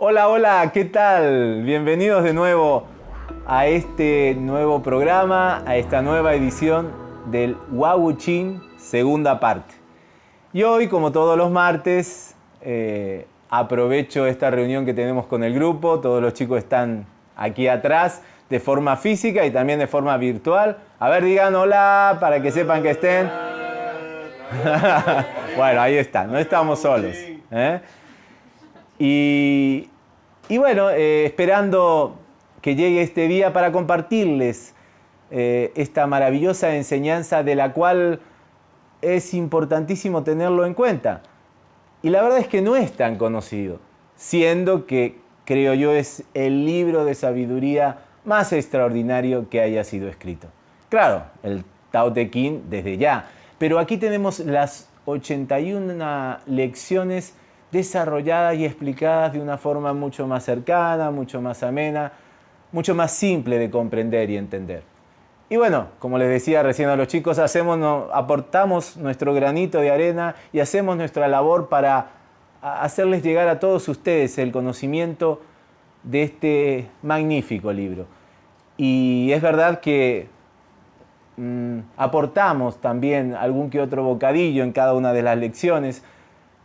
Hola, hola, ¿qué tal? Bienvenidos de nuevo a este nuevo programa, a esta nueva edición del Chin segunda parte. Y hoy, como todos los martes, eh, aprovecho esta reunión que tenemos con el grupo, todos los chicos están aquí atrás de forma física y también de forma virtual. A ver, digan hola para que sepan que estén. bueno, ahí están, no estamos solos. ¿eh? Y, bueno, eh, esperando que llegue este día para compartirles eh, esta maravillosa enseñanza de la cual es importantísimo tenerlo en cuenta. Y la verdad es que no es tan conocido, siendo que creo yo es el libro de sabiduría más extraordinario que haya sido escrito. Claro, el Tao Te Ching desde ya, pero aquí tenemos las 81 lecciones desarrolladas y explicadas de una forma mucho más cercana, mucho más amena, mucho más simple de comprender y entender. Y bueno, como les decía recién a los chicos, hacemos, aportamos nuestro granito de arena y hacemos nuestra labor para hacerles llegar a todos ustedes el conocimiento de este magnífico libro. Y es verdad que mm, aportamos también algún que otro bocadillo en cada una de las lecciones,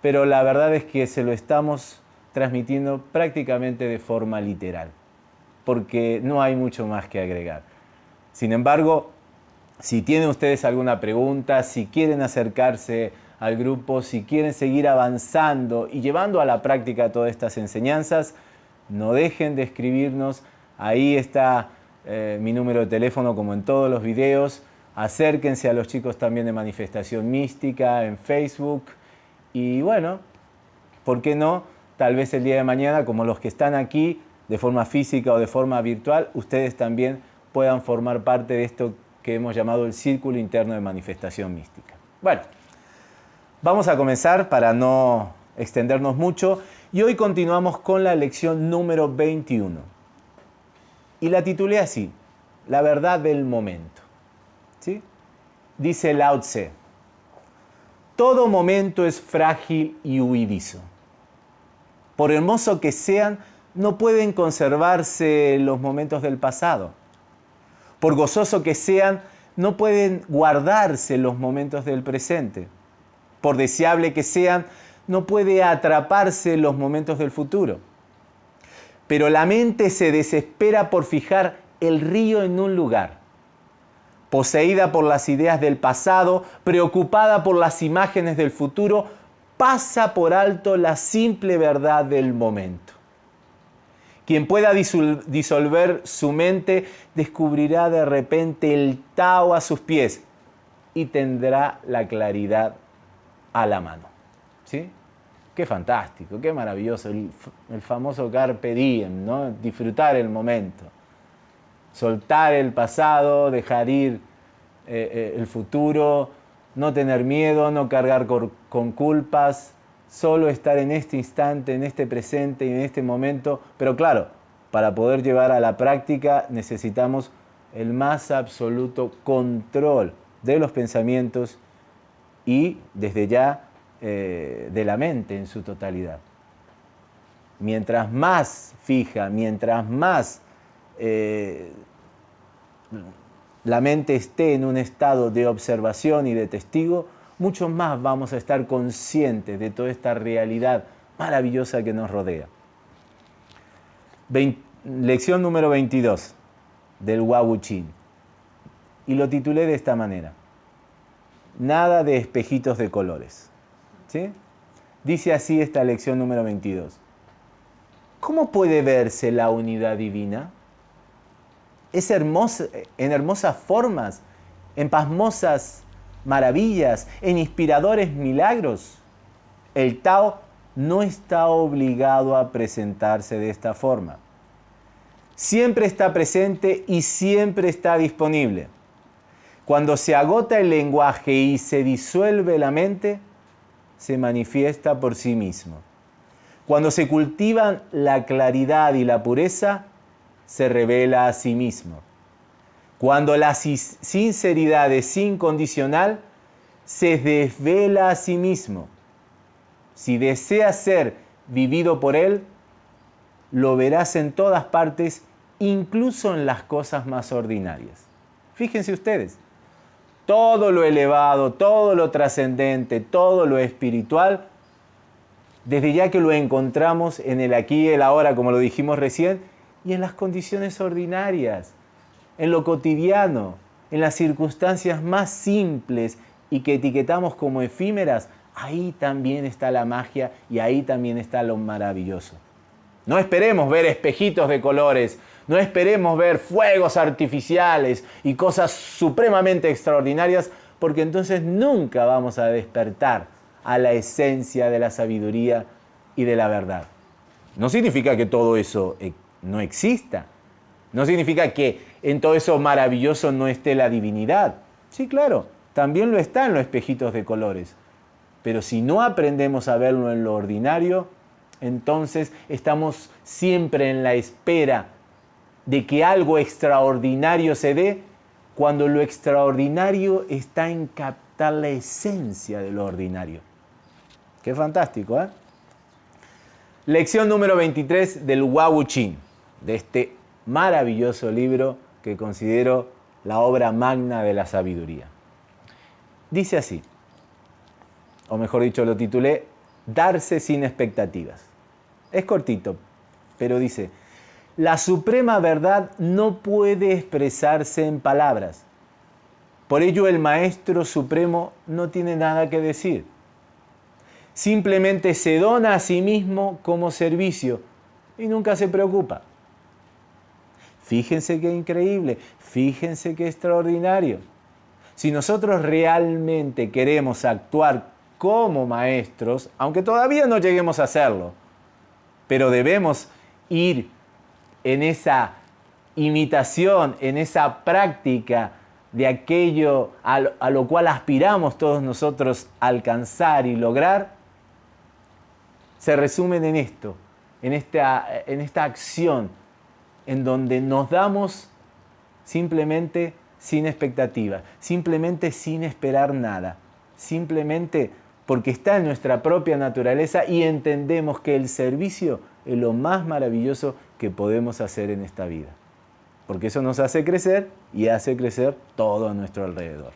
pero la verdad es que se lo estamos transmitiendo prácticamente de forma literal, porque no hay mucho más que agregar. Sin embargo, si tienen ustedes alguna pregunta, si quieren acercarse al grupo, si quieren seguir avanzando y llevando a la práctica todas estas enseñanzas, no dejen de escribirnos. Ahí está eh, mi número de teléfono como en todos los videos. Acérquense a los chicos también de Manifestación Mística en Facebook y bueno, ¿por qué no? Tal vez el día de mañana, como los que están aquí de forma física o de forma virtual, ustedes también puedan formar parte de esto que hemos llamado el Círculo Interno de Manifestación Mística. Bueno, vamos a comenzar para no extendernos mucho y hoy continuamos con la lección número 21. Y la titulé así, La verdad del momento. ¿Sí? Dice Lao Tse, todo momento es frágil y huidizo. Por hermoso que sean, no pueden conservarse los momentos del pasado. Por gozoso que sean, no pueden guardarse los momentos del presente. Por deseable que sean, no puede atraparse los momentos del futuro. Pero la mente se desespera por fijar el río en un lugar poseída por las ideas del pasado, preocupada por las imágenes del futuro, pasa por alto la simple verdad del momento. Quien pueda disolver su mente descubrirá de repente el Tao a sus pies y tendrá la claridad a la mano. ¿Sí? Qué fantástico, qué maravilloso, el, famoso carpe diem, ¿no? disfrutar el momento soltar el pasado, dejar ir eh, eh, el futuro, no tener miedo, no cargar con, culpas, solo estar en este instante, en este presente y en este momento. Pero claro, para poder llevar a la práctica necesitamos el más absoluto control de los pensamientos y desde ya eh, de la mente en su totalidad. Mientras más fija, mientras más la mente esté en un estado de observación y de testigo, mucho más vamos a estar conscientes de toda esta realidad maravillosa que nos rodea. lección número 22 del Wawu Chin. Y lo titulé de esta manera. Nada de espejitos de colores. ¿Sí? Dice así esta lección número 22. ¿Cómo puede verse la unidad divina? es hermosa, en hermosas formas, en pasmosas maravillas, en inspiradores milagros. El Tao no está obligado a presentarse de esta forma. Siempre está presente y siempre está disponible. Cuando se agota el lenguaje y se disuelve la mente, se manifiesta por sí mismo. Cuando se cultivan la claridad y la pureza, se revela a sí mismo. Cuando la sinceridad es incondicional, se desvela a sí mismo. Si deseas ser vivido por Él, lo verás en todas partes, incluso en las cosas más ordinarias. Fíjense ustedes, todo lo elevado, todo lo trascendente, todo lo espiritual, desde ya que lo encontramos en el aquí y el ahora, como lo dijimos recién, y en las condiciones ordinarias, en lo cotidiano, en las circunstancias más simples y que etiquetamos como efímeras, ahí también está la magia y ahí también está lo maravilloso. No esperemos ver espejitos de colores, no esperemos ver fuegos artificiales y cosas supremamente extraordinarias, porque entonces nunca vamos a despertar a la esencia de la sabiduría y de la verdad. No significa que todo eso eh, no exista. No significa que en todo eso maravilloso no esté la divinidad. Sí, claro, también lo está en los espejitos de colores. Pero si no aprendemos a verlo en lo ordinario, entonces estamos siempre en la espera de que algo extraordinario se dé cuando lo extraordinario está en captar la esencia de lo ordinario. Qué fantástico, ¿eh? Lección número 23 del Wau Chin, de este maravilloso libro que considero la obra magna de la sabiduría. Dice así, o mejor dicho, lo titulé Darse sin expectativas. Es cortito, pero dice, la suprema verdad no puede expresarse en palabras. Por ello el Maestro Supremo no tiene nada que decir. Simplemente se dona a sí mismo como servicio y nunca se preocupa. Fíjense qué increíble, fíjense qué extraordinario. Si nosotros realmente queremos actuar como maestros, aunque todavía no lleguemos a hacerlo, pero debemos ir en esa imitación, en esa práctica de aquello a lo, cual aspiramos todos nosotros alcanzar y lograr, se resumen en esto, en esta, en esta acción en donde nos damos simplemente sin expectativa, simplemente sin esperar nada, simplemente porque está en nuestra propia naturaleza y entendemos que el servicio es lo más maravilloso que podemos hacer en esta vida. Porque eso nos hace crecer y hace crecer todo a nuestro alrededor.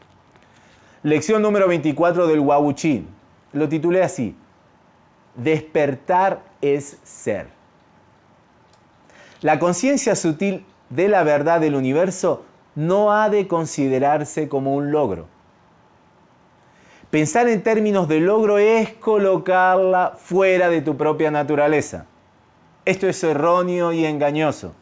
Lección número 24 del Wawuchi. Lo titulé así. Despertar es ser. La conciencia sutil de la verdad del universo no ha de considerarse como un logro. Pensar en términos de logro es colocarla fuera de tu propia naturaleza. Esto es erróneo y engañoso.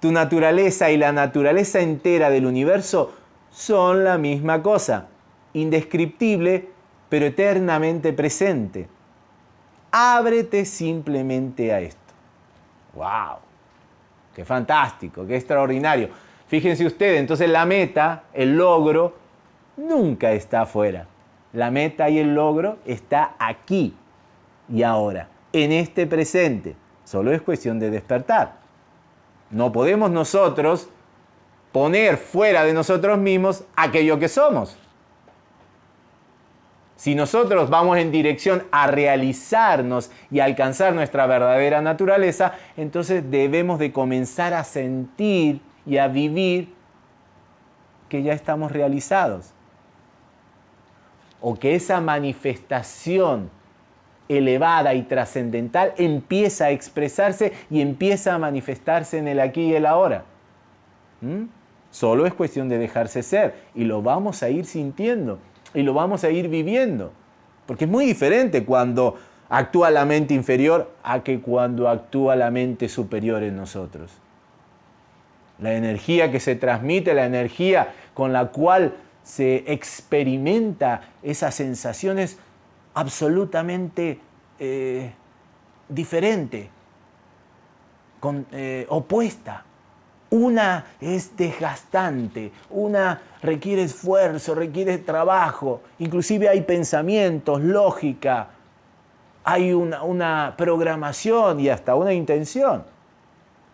Tu naturaleza y la naturaleza entera del universo son la misma cosa, indescriptible, pero eternamente presente. Ábrete simplemente a esto. ¡Wow! ¡Qué fantástico! ¡Qué extraordinario! Fíjense ustedes, entonces la meta, el logro, nunca está afuera. La meta y el logro está aquí y ahora, en este presente. Solo es cuestión de despertar. No podemos nosotros poner fuera de nosotros mismos aquello que somos. Si nosotros vamos en dirección a realizarnos y alcanzar nuestra verdadera naturaleza, entonces debemos de comenzar a sentir y a vivir que ya estamos realizados. O que esa manifestación elevada y trascendental empieza a expresarse y empieza a manifestarse en el aquí y el ahora. ¿Mm? Solo es cuestión de dejarse ser y lo vamos a ir sintiendo y lo vamos a ir viviendo. Porque es muy diferente cuando actúa la mente inferior a que cuando actúa la mente superior en nosotros. La energía que se transmite, la energía con la cual se experimenta esas sensaciones absolutamente eh, diferente, eh, opuesta. Una es desgastante, una requiere esfuerzo, requiere trabajo, inclusive hay pensamientos, lógica, hay una, una programación y hasta una intención.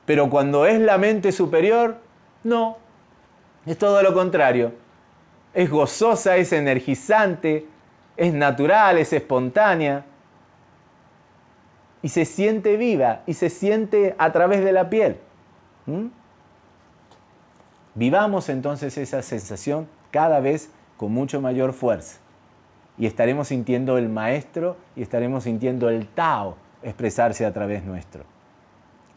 Pero cuando es la mente superior, no. Es todo lo contrario. Es gozosa, es energizante, es natural, es espontánea. Y se siente viva y se siente a través de la piel. ¿Mm? Vivamos entonces esa sensación cada vez con mucho mayor fuerza. Y estaremos sintiendo el maestro y estaremos sintiendo el Tao expresarse a través nuestro.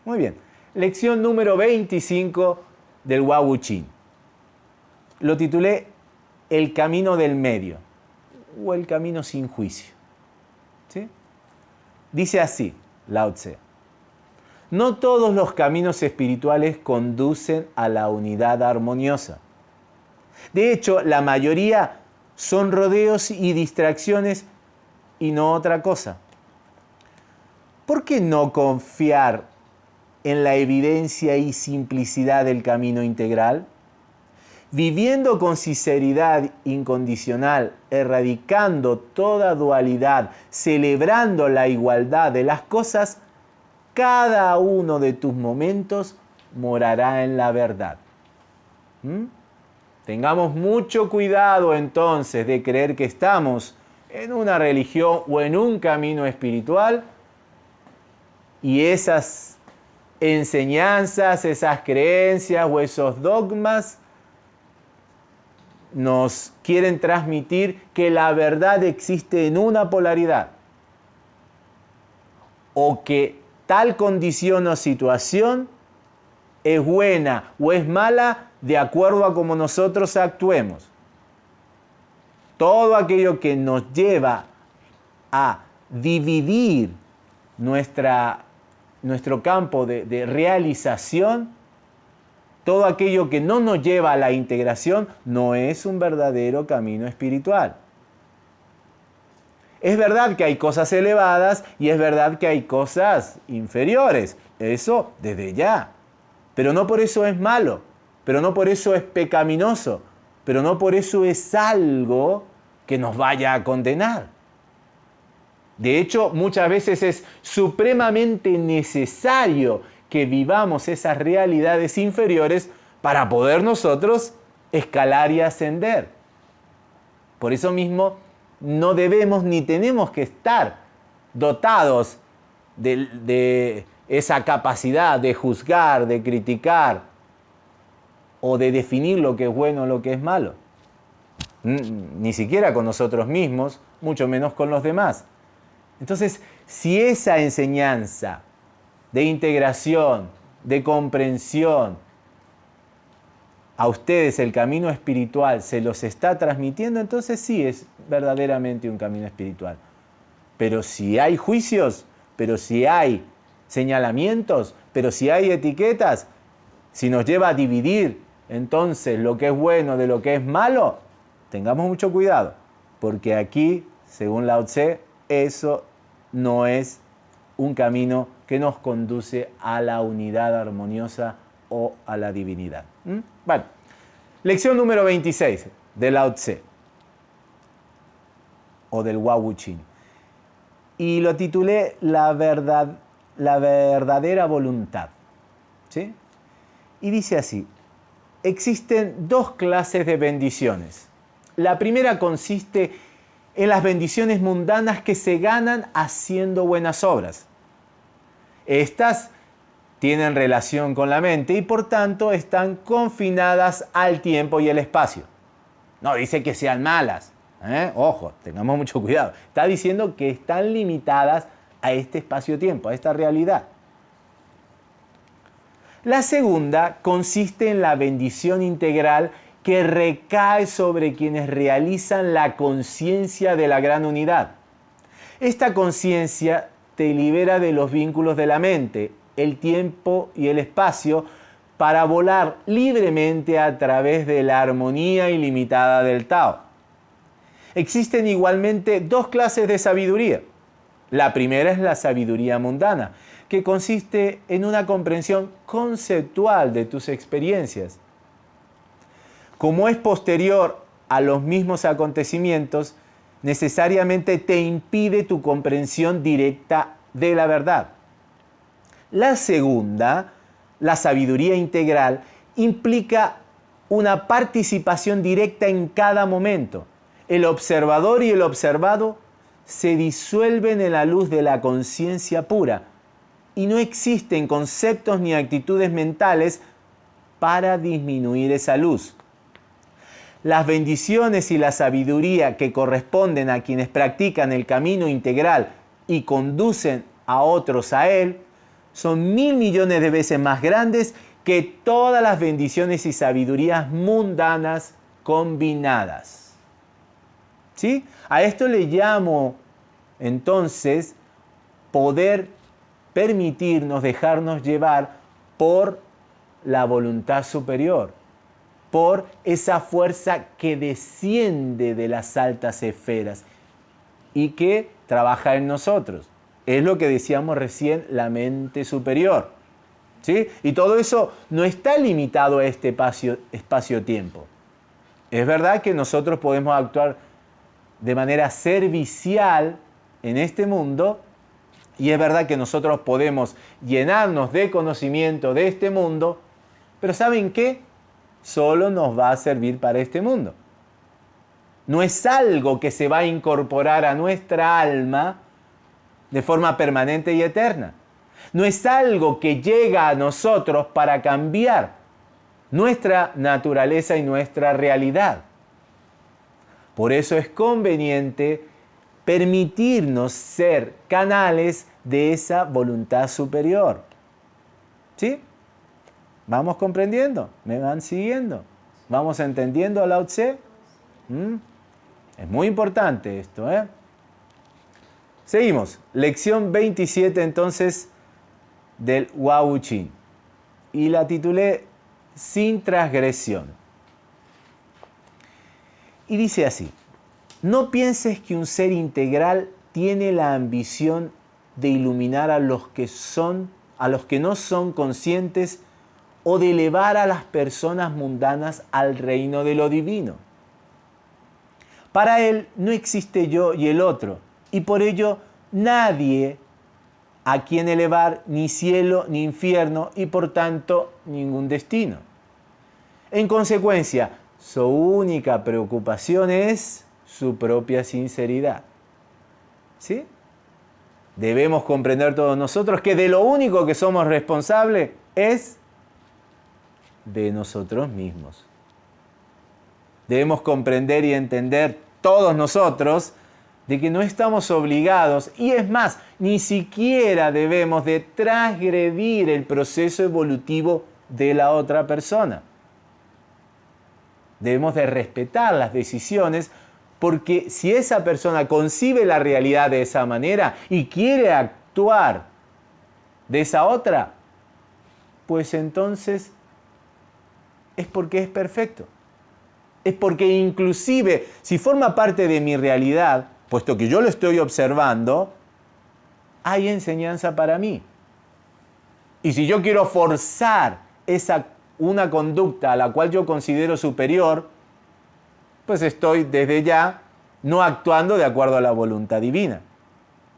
Muy bien. Lección número 25 del Wau Chin. Lo titulé El camino del medio o el camino sin juicio. ¿Sí? Dice así Lao Tse. No todos los caminos espirituales conducen a la unidad armoniosa. De hecho, la mayoría son rodeos y distracciones y no otra cosa. ¿Por qué no confiar en la evidencia y simplicidad del camino integral? Viviendo con sinceridad incondicional, erradicando toda dualidad, celebrando la igualdad de las cosas, cada uno de tus momentos morará en la verdad. ¿Mm? Tengamos mucho cuidado entonces de creer que estamos en una religión o en un camino espiritual y esas enseñanzas, esas creencias o esos dogmas nos quieren transmitir que la verdad existe en una polaridad o que tal condición o situación es buena o es mala de acuerdo a cómo nosotros actuemos. Todo aquello que nos lleva a dividir nuestra, nuestro campo de realización, todo aquello que no nos lleva a la integración, no es un verdadero camino espiritual. Es verdad que hay cosas elevadas y es verdad que hay cosas inferiores. Eso desde ya. Pero no por eso es malo pero no por eso es pecaminoso, pero no por eso es algo que nos vaya a condenar. De hecho, muchas veces es supremamente necesario que vivamos esas realidades inferiores para poder nosotros escalar y ascender. Por eso mismo, no debemos ni tenemos que estar dotados de, esa capacidad de juzgar, de criticar, o de definir lo que es bueno o lo que es malo. Ni siquiera con nosotros mismos, mucho menos con los demás. Entonces, si esa enseñanza de integración, de comprensión, a ustedes el camino espiritual se los está transmitiendo, entonces sí es verdaderamente un camino espiritual. Pero si hay juicios, pero si hay señalamientos, pero si hay etiquetas, si nos lleva a dividir entonces lo que es bueno de lo que es malo, tengamos mucho cuidado, porque aquí, según Lao Tse, eso no es un camino que nos conduce a la unidad armoniosa o a la divinidad. ¿Mm? Lección número 26 de Lao Tse o del Wu Chin. Y lo titulé La, verdad, la verdadera voluntad. ¿Sí? Y dice así, existen dos clases de bendiciones. La primera consiste en las bendiciones mundanas que se ganan haciendo buenas obras. Estas tienen relación con la mente y por tanto están confinadas al tiempo y el espacio. No dice que sean malas. ¿eh? Ojo, tengamos mucho cuidado. Está diciendo que están limitadas a este espacio-tiempo, a esta realidad. La segunda consiste en la bendición integral que recae sobre quienes realizan la conciencia de la gran unidad. Esta conciencia te libera de los vínculos de la mente, el tiempo y el espacio para volar libremente a través de la armonía ilimitada del Tao. Existen igualmente dos clases de sabiduría. La primera es la sabiduría mundana, que consiste en una comprensión conceptual de tus experiencias. Como es posterior a los mismos acontecimientos, necesariamente te impide tu comprensión directa de la verdad. La segunda la sabiduría integral, implica una participación directa en cada momento. El observador y el observado se disuelven en la luz de la conciencia pura y no existen conceptos ni actitudes mentales para disminuir esa luz. Las bendiciones y la sabiduría que corresponden a quienes practican el camino integral y conducen a otros a él son mil millones de veces más grandes que todas las bendiciones y sabidurías mundanas combinadas. ¿Sí? A esto le llamo entonces poder permitirnos dejarnos llevar por la voluntad superior, por esa fuerza que desciende de las altas esferas y que trabaja en nosotros. Es lo que decíamos recién, la mente superior. ¿sí? Y todo eso no está limitado a este espacio-tiempo. es verdad que nosotros podemos actuar de manera servicial en este mundo y es verdad que nosotros podemos llenarnos de conocimiento de este mundo, pero ¿saben qué? Solo nos va a servir para este mundo. No es algo que se va a incorporar a nuestra alma de forma permanente y eterna. No es algo que llega a nosotros para cambiar nuestra naturaleza y nuestra realidad. Por eso es conveniente permitirnos ser canales de esa voluntad superior. ¿Sí? ¿Vamos comprendiendo? ¿Me van siguiendo? ¿Vamos entendiendo a Lao Tse? ¿Mm? Es muy importante esto, ¿eh? Seguimos. Lección 27 entonces del Chin. Y la titulé Sin transgresión. Y dice así. No pienses que un ser integral tiene la ambición de iluminar a los que son a los que no son conscientes o de elevar a las personas mundanas al reino de lo divino. Para él no existe yo y el otro, y por ello nadie a quien elevar ni cielo ni infierno y por tanto ningún destino. En consecuencia, su única preocupación es su propia sinceridad. ¿Sí? Debemos comprender todos nosotros que de lo único que somos responsables es de nosotros mismos. Debemos comprender y entender todos nosotros de que no estamos obligados y es más, ni siquiera debemos de transgredir el proceso evolutivo de la otra persona. Debemos de respetar las decisiones porque si esa persona concibe la realidad de esa manera y quiere actuar de esa otra, pues entonces es porque es perfecto. Es porque inclusive si forma parte de mi realidad, puesto que yo lo estoy observando, hay enseñanza para mí. Y si yo quiero forzar esa, una conducta a la cual yo considero superior, pues estoy desde ya no actuando de acuerdo a la voluntad divina.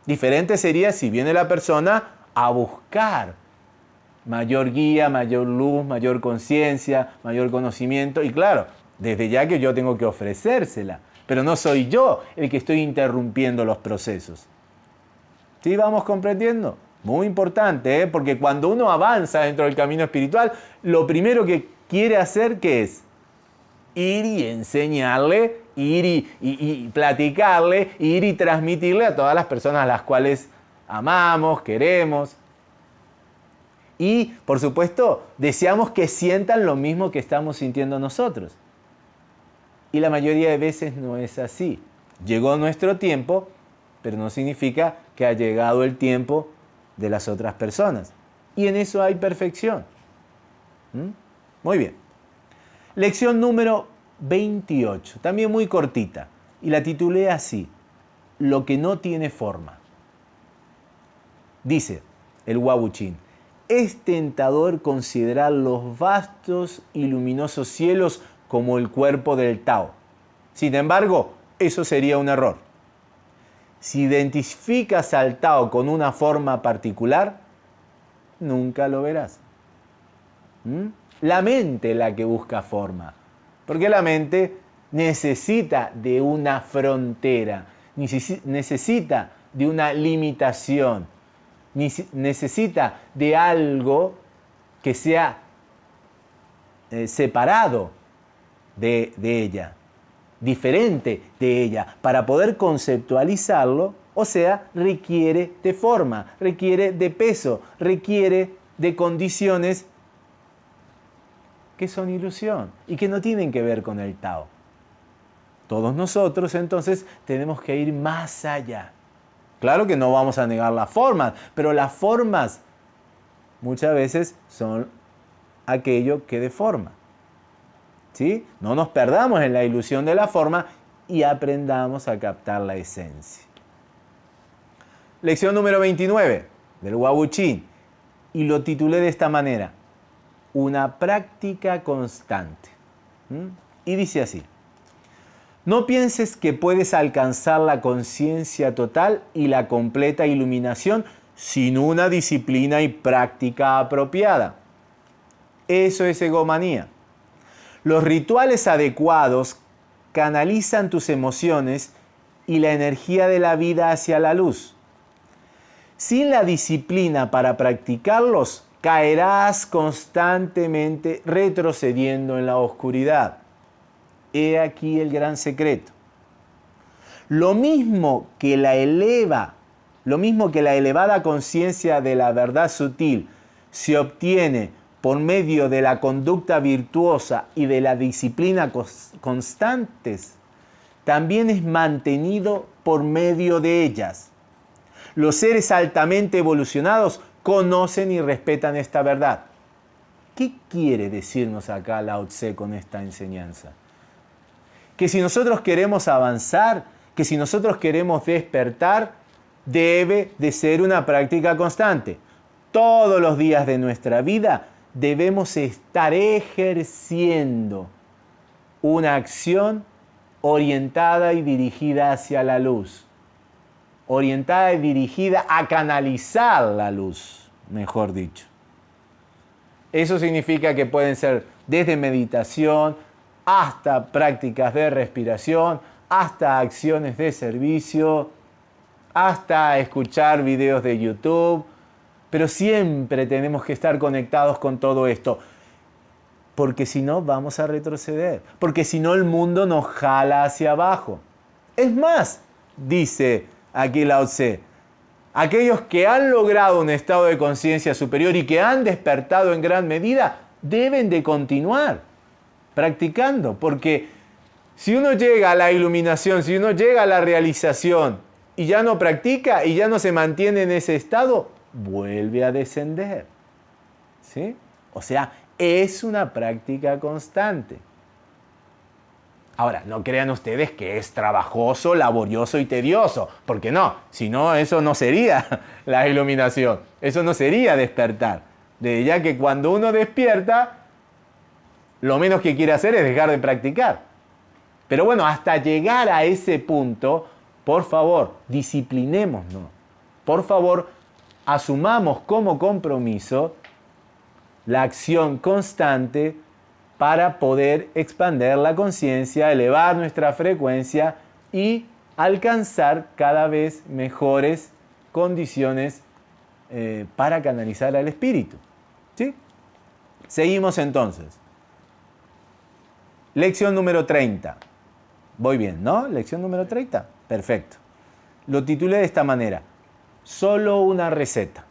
Diferente sería si viene la persona a buscar mayor guía, mayor luz, mayor conciencia, mayor conocimiento. Y claro, desde ya que yo tengo que ofrecérsela, pero no soy yo el que estoy interrumpiendo los procesos. ¿Sí vamos comprendiendo? Muy importante, ¿eh? porque cuando uno avanza dentro del camino espiritual, lo primero que quiere hacer, ¿qué es? ir y enseñarle, ir y, platicarle, ir y transmitirle a todas las personas a las cuales amamos, queremos. Y, por supuesto, deseamos que sientan lo mismo que estamos sintiendo nosotros. Y la mayoría de veces no es así. Llegó nuestro tiempo, pero no significa que ha llegado el tiempo de las otras personas. Y en eso hay perfección. ¿Mm? Muy bien. Lección número 28, también muy cortita, y la titulé así, Lo que no tiene forma. Dice el Wabuchín, es tentador considerar los vastos y luminosos cielos como el cuerpo del Tao. Sin embargo, eso sería un error. Si identificas al Tao con una forma particular, nunca lo verás. La mente la que busca forma. Porque la mente necesita de una frontera, necesita de una limitación, necesita de algo que sea eh, separado de, de ella, diferente de ella, para poder conceptualizarlo, o sea, requiere de forma, requiere de peso, requiere de condiciones que son ilusión y que no tienen que ver con el Tao. Todos nosotros entonces tenemos que ir más allá. Claro que no vamos a negar las formas, pero las formas muchas veces son aquello que deforma. ¿Sí? No nos perdamos en la ilusión de la forma y aprendamos a captar la esencia. Lección número 29 del Wabuchín. Y lo titulé de esta manera, una práctica constante. Y dice así, no pienses que puedes alcanzar la conciencia total y la completa iluminación sin una disciplina y práctica apropiada. Eso es egomanía. Los rituales adecuados canalizan tus emociones y la energía de la vida hacia la luz. Sin la disciplina para practicarlos, caerás constantemente retrocediendo en la oscuridad. He aquí el gran secreto. Lo mismo que la eleva, lo mismo que la elevada conciencia de la verdad sutil se obtiene por medio de la conducta virtuosa y de la disciplina constantes, también es mantenido por medio de ellas. Los seres altamente evolucionados conocen y respetan esta verdad. ¿Qué quiere decirnos acá Lao Tse con esta enseñanza? Que si nosotros queremos avanzar, que si nosotros queremos despertar, debe de ser una práctica constante. Todos los días de nuestra vida debemos estar ejerciendo una acción orientada y dirigida hacia la luz, orientada y dirigida a canalizar la luz, mejor dicho. Eso significa que pueden ser desde meditación, hasta prácticas de respiración, hasta acciones de servicio, hasta escuchar videos de YouTube, pero siempre tenemos que estar conectados con todo esto, porque si no vamos a retroceder, porque si no el mundo nos jala hacia abajo. Es más, dice aquí Lao Tse, aquellos que han logrado un estado de conciencia superior y que han despertado en gran medida, deben de continuar practicando, porque si uno llega a la iluminación, si uno llega a la realización y ya no practica y ya no se mantiene en ese estado, vuelve a descender. ¿Sí? O sea, es una práctica constante. Ahora, no crean ustedes que es trabajoso, laborioso y tedioso, porque no, si no, eso no sería la iluminación, eso no sería despertar. De ya que cuando uno despierta, lo menos que quiere hacer es dejar de practicar. Pero bueno, hasta llegar a ese punto, por favor, disciplinémonos. Por favor, asumamos como compromiso la acción constante para poder expandir la conciencia, elevar nuestra frecuencia y alcanzar cada vez mejores condiciones eh, para canalizar al espíritu. ¿Sí? Seguimos entonces. Lección número 30. Voy bien, ¿no? Lección número 30. Perfecto. Lo titulé de esta manera. Solo una receta.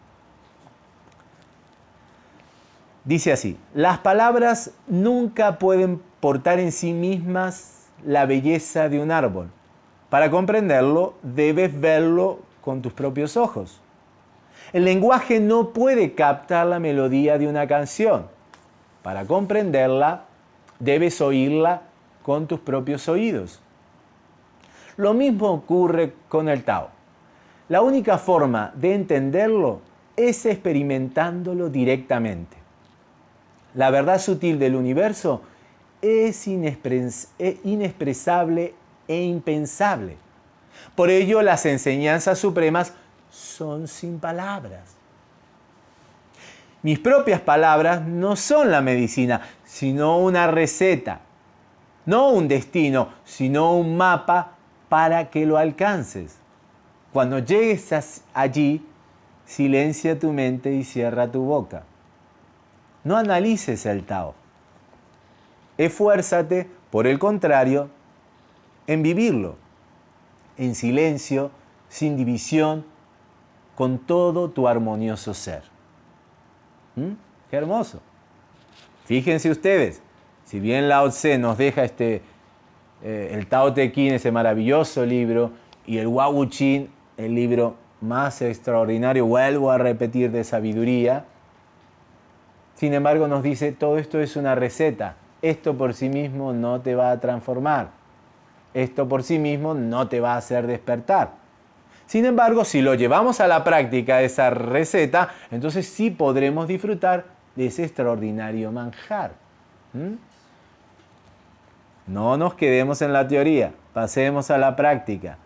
Dice así, las palabras nunca pueden portar en sí mismas la belleza de un árbol. Para comprenderlo, debes verlo con tus propios ojos. El lenguaje no puede captar la melodía de una canción. Para comprenderla, debes oírla con tus propios oídos. Lo mismo ocurre con el Tao. La única forma de entenderlo es experimentándolo directamente. La verdad sutil del universo es inexpresable e impensable. Por ello las enseñanzas supremas son sin palabras. Mis propias palabras no son la medicina, sino una receta. No un destino, sino un mapa para que lo alcances. Cuando llegues allí, silencia tu mente y cierra tu boca. No analices el Tao. Esfuérzate, por el contrario, en vivirlo, en silencio, sin división, con todo tu armonioso ser. ¿Mm? Qué hermoso. Fíjense ustedes, si bien Lao Tse nos deja este, eh, el Tao Te Ching, ese maravilloso libro, y el Wu Chin, el libro más extraordinario, vuelvo a repetir, de sabiduría, sin embargo nos dice, todo esto es una receta, esto por sí mismo no te va a transformar, esto por sí mismo no te va a hacer despertar. Sin embargo, si lo llevamos a la práctica esa receta, entonces sí podremos disfrutar de ese extraordinario manjar. No nos quedemos en la teoría, pasemos a la práctica.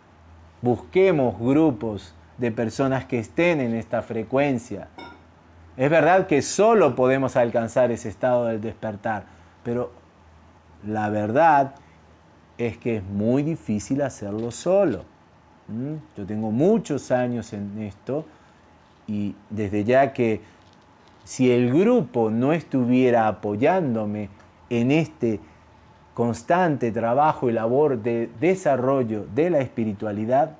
Busquemos grupos de personas que estén en esta frecuencia. Es verdad que solo podemos alcanzar ese estado del despertar, pero la verdad es que es muy difícil hacerlo solo. Yo tengo muchos años en esto y desde ya que si el grupo no estuviera apoyándome en este constante trabajo y labor de desarrollo de la espiritualidad,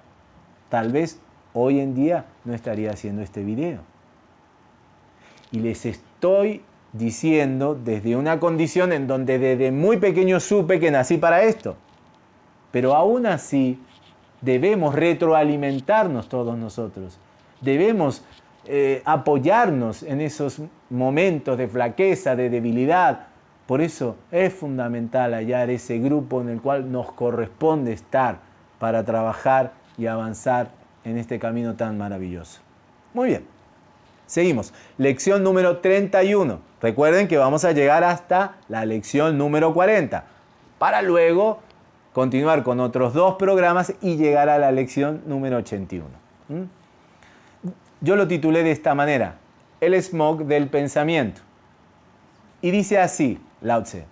tal vez hoy en día no estaría haciendo este video. Y les estoy diciendo desde una condición en donde desde muy pequeño supe que nací para esto. Pero aún así debemos retroalimentarnos todos nosotros. Debemos eh, apoyarnos en esos momentos de flaqueza, de debilidad. Por eso es fundamental hallar ese grupo en el cual nos corresponde estar para trabajar y avanzar en este camino tan maravilloso. Muy bien, seguimos. Lección número 31. Recuerden que vamos a llegar hasta la lección número 40, para luego continuar con otros dos programas y llegar a la lección número 81. ¿Mm? Yo lo titulé de esta manera, El smog del pensamiento. Y dice así, Lao Tse,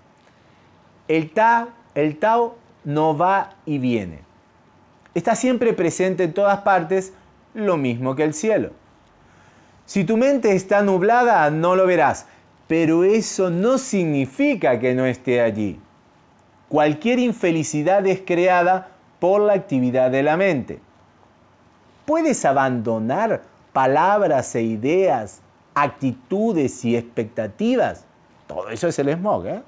el Tao, el Tao no va y viene. Está siempre presente en todas partes, lo mismo que el cielo. Si tu mente está nublada, no lo verás, pero eso no significa que no esté allí. Cualquier infelicidad es creada por la actividad de la mente. Puedes abandonar palabras e ideas, actitudes y expectativas. Todo eso es el smog, ¿eh?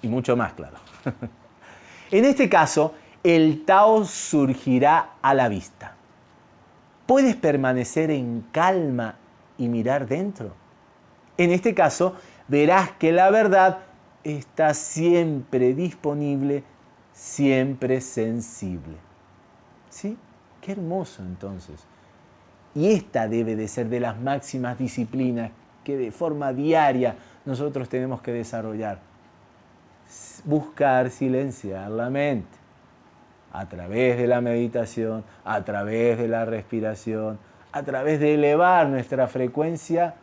Y mucho más, claro. en este caso, el Tao surgirá a la vista. Puedes permanecer en calma y mirar dentro. En este caso, verás que la verdad está siempre disponible, siempre sensible. ¿Sí? Qué hermoso entonces. Y esta debe de ser de las máximas disciplinas que de forma diaria nosotros tenemos que desarrollar. Buscar silenciar la mente a través de la meditación, a través de la respiración, a través de elevar nuestra frecuencia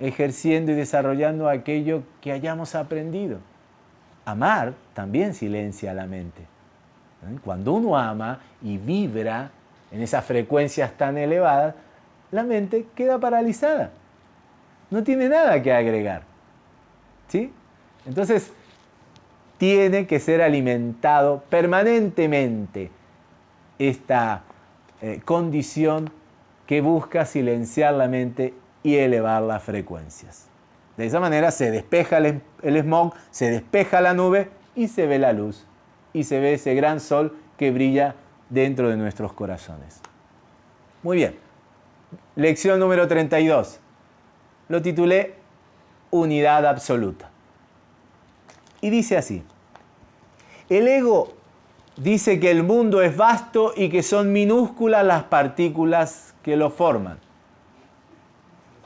ejerciendo y desarrollando aquello que hayamos aprendido. Amar también silencia la mente. Cuando uno ama y vibra en esas frecuencias tan elevadas, la mente queda paralizada. No tiene nada que agregar. ¿Sí? Entonces, tiene que ser alimentado permanentemente esta eh, condición que busca silenciar la mente y elevar las frecuencias. De esa manera se despeja el, smog, se despeja la nube y se ve la luz. Y se ve ese gran sol que brilla dentro de nuestros corazones. Muy bien. Lección número 32. Lo titulé Unidad Absoluta. Y dice así. El ego dice que el mundo es vasto y que son minúsculas las partículas que lo forman.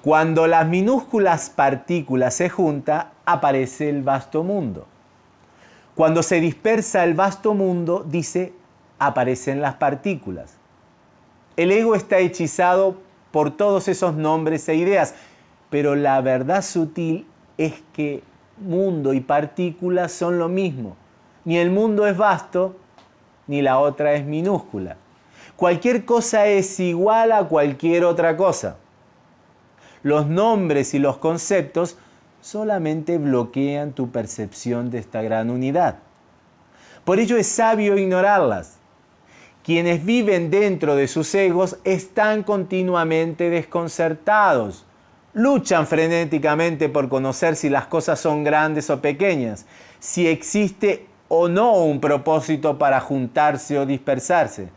Cuando las minúsculas partículas se juntan, aparece el vasto mundo. Cuando se dispersa el vasto mundo, dice, aparecen las partículas. El ego está hechizado por todos esos nombres e ideas. Pero la verdad sutil es que mundo y partícula son lo mismo. Ni el mundo es vasto, ni la otra es minúscula. Cualquier cosa es igual a cualquier otra cosa. Los nombres y los conceptos solamente bloquean tu percepción de esta gran unidad. Por ello es sabio ignorarlas. Quienes viven dentro de sus egos están continuamente desconcertados. Luchan frenéticamente por conocer si las cosas son grandes o pequeñas, si existe o no un propósito para juntarse o dispersarse.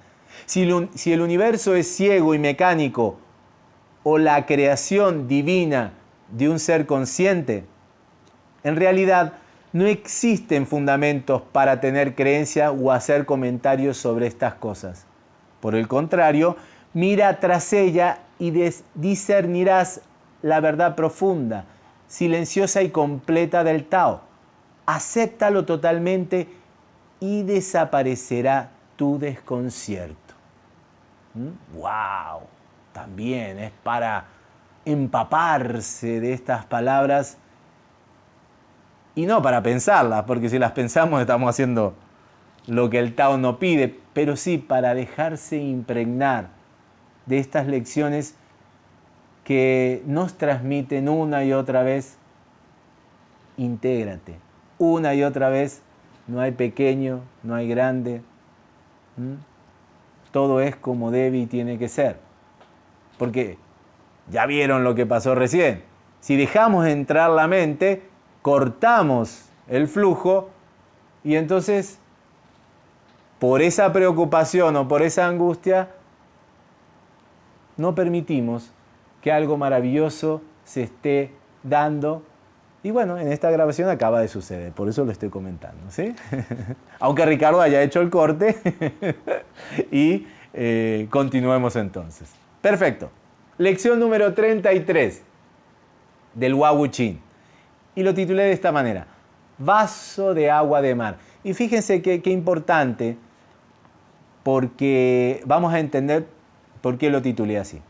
Si, el universo es ciego y mecánico o la creación divina de un ser consciente, en realidad no existen fundamentos para tener creencia o hacer comentarios sobre estas cosas. Por el contrario, mira tras ella y discernirás la verdad profunda, silenciosa y completa del Tao. Acéptalo totalmente y desaparecerá tu desconcierto. ¡Wow! También es para empaparse de estas palabras y no para pensarlas, porque si las pensamos estamos haciendo lo que el Tao no pide, pero sí para dejarse impregnar de estas lecciones que nos transmiten una y otra vez, intégrate. Una y otra vez, no hay pequeño, no hay grande. Todo es como debe y tiene que ser. Porque ya vieron lo que pasó recién. Si dejamos entrar la mente, cortamos el flujo y entonces por esa preocupación o por esa angustia no permitimos que algo maravilloso se esté dando. Y bueno, en esta grabación acaba de suceder, por eso lo estoy comentando. ¿sí? Aunque Ricardo haya hecho el corte y eh, continuemos entonces. Perfecto. Lección número 33 del Wawuchin y lo titulé de esta manera, Vaso de agua de mar. Y fíjense qué, importante, porque vamos a entender por qué lo titulé así.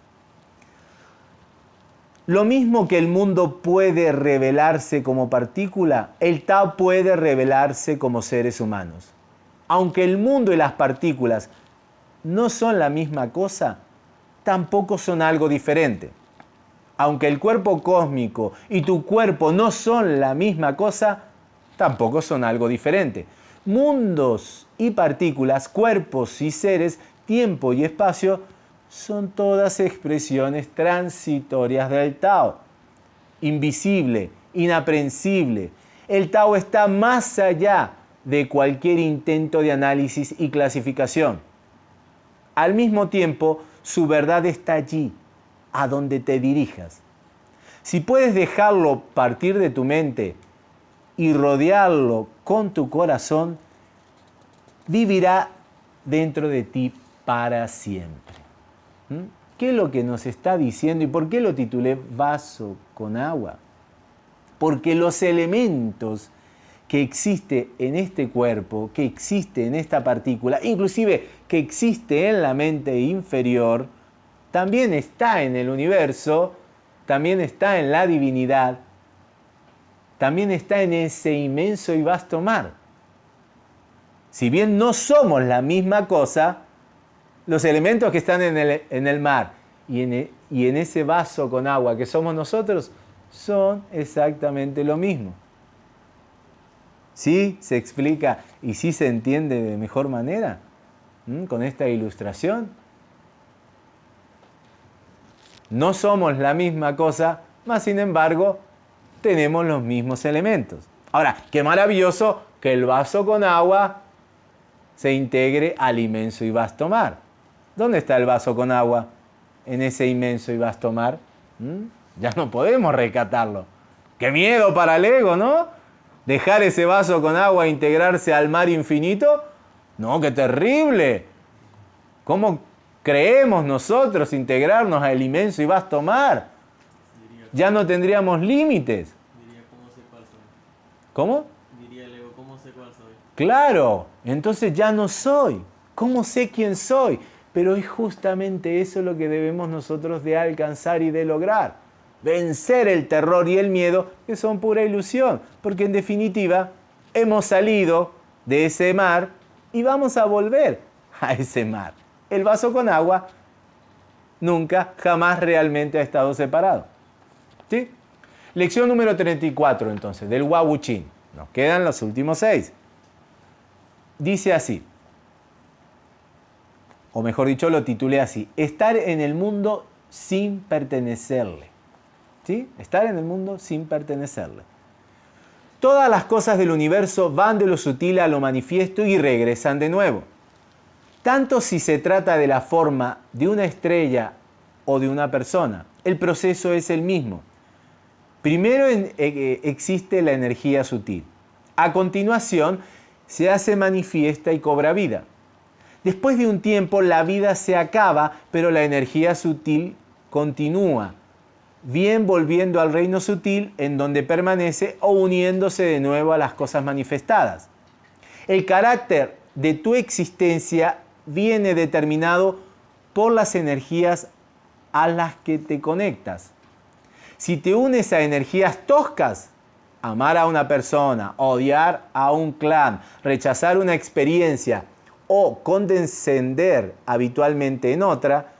Lo mismo que el mundo puede revelarse como partícula, el Tao puede revelarse como seres humanos. Aunque el mundo y las partículas no son la misma cosa, tampoco son algo diferente aunque el cuerpo cósmico y tu cuerpo no son la misma cosa, tampoco son algo diferente. Mundos y partículas, cuerpos y seres, tiempo y espacio, son todas expresiones transitorias del Tao. Invisible, inaprensible. El Tao está más allá de cualquier intento de análisis y clasificación. Al mismo tiempo, su verdad está allí, a donde te dirijas. Si puedes dejarlo partir de tu mente y rodearlo con tu corazón, vivirá dentro de ti para siempre. ¿Mm? ¿Qué es lo que nos está diciendo y por qué lo titulé vaso con agua? Porque los elementos que existe en este cuerpo, que existe en esta partícula, inclusive que existe en la mente inferior, también está en el universo, también está en la divinidad, también está en ese inmenso y vasto mar. Si bien no somos la misma cosa, los elementos que están en el, mar y en, e, y en ese vaso con agua que somos nosotros son exactamente lo mismo. ¿Sí se explica y sí se entiende de mejor manera con esta ilustración? No somos la misma cosa, mas sin embargo tenemos los mismos elementos. Ahora, qué maravilloso que el vaso con agua se integre al inmenso y vasto mar. ¿Dónde está el vaso con agua en ese inmenso y vasto mar? Ya no podemos rescatarlo. Qué miedo para el ego, ¿no? Dejar ese vaso con agua integrarse al mar infinito. No, qué terrible. ¿Cómo, creemos nosotros integrarnos al inmenso y vasto mar, ya no tendríamos límites. Diría, ¿cómo sé cuál soy? ¿Cómo? Diría Leo, ¿cómo sé cuál soy? Claro, entonces ya no soy. ¿Cómo sé quién soy? Pero es justamente eso lo que debemos nosotros de alcanzar y de lograr. Vencer el terror y el miedo, que son pura ilusión, porque en definitiva hemos salido de ese mar y vamos a volver a ese mar. El vaso con agua nunca, jamás realmente ha estado separado. ¿Sí? Lección número 34 entonces, del Wabuchin. Nos quedan los últimos seis. Dice así, o mejor dicho, lo titulé así, estar en el mundo sin pertenecerle. ¿Sí? Estar en el mundo sin pertenecerle. Todas las cosas del universo van de lo sutil a lo manifiesto y regresan de nuevo. Tanto si se trata de la forma de una estrella o de una persona, el proceso es el mismo. Primero eh, eh, existe la energía sutil. A continuación, se hace manifiesta y cobra vida. Después de un tiempo, la vida se acaba, pero la energía sutil continúa, bien volviendo al reino sutil en donde permanece o uniéndose de nuevo a las cosas manifestadas. El carácter de tu existencia viene determinado por las energías a las que te conectas. Si te unes a energías toscas, amar a una persona, odiar a un clan, rechazar una experiencia o condescender habitualmente en otra,